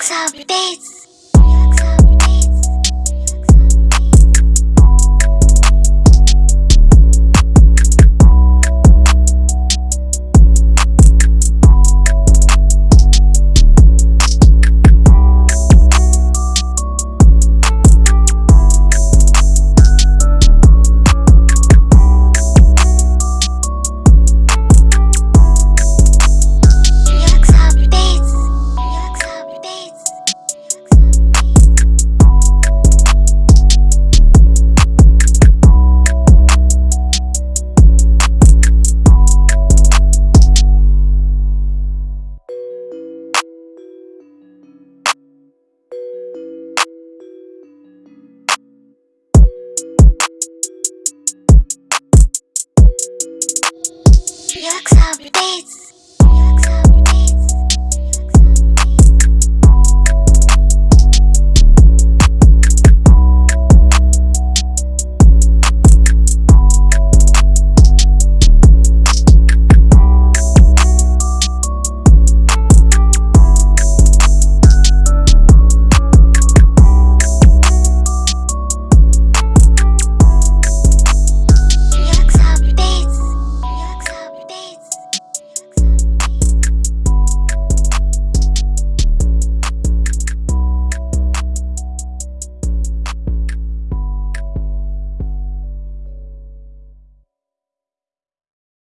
Beats. React Beats.